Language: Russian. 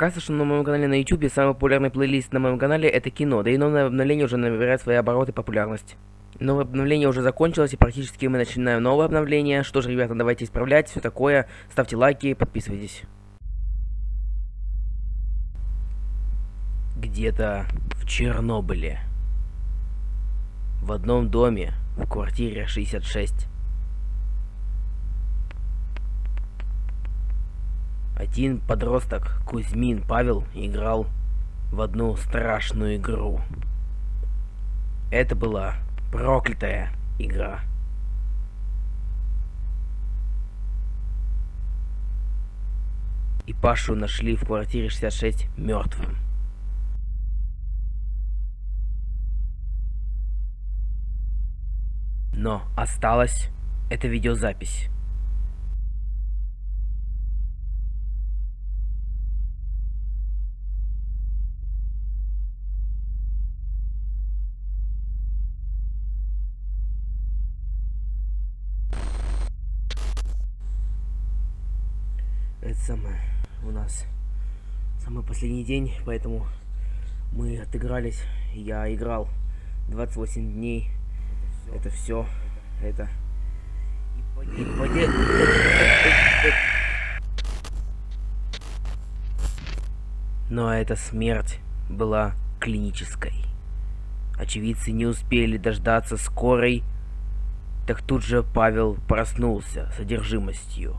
Оказывается, что на моем канале на YouTube самый популярный плейлист на моем канале это кино, да и новое обновление уже набирает свои обороты и популярность. Новое обновление уже закончилось, и практически мы начинаем новое обновление. Что же, ребята, давайте исправлять, все такое. Ставьте лайки, подписывайтесь. Где-то в Чернобыле. В одном доме, в квартире 66. Один подросток, Кузьмин Павел, играл в одну страшную игру. Это была проклятая игра. И Пашу нашли в квартире 66 мертвым. Но осталась эта видеозапись. Это самое у нас самый последний день, поэтому мы отыгрались. Я играл 28 дней. Это все. Это. И поде... Но эта смерть была клинической. Очевидцы не успели дождаться скорой, так тут же Павел проснулся с одержимостью.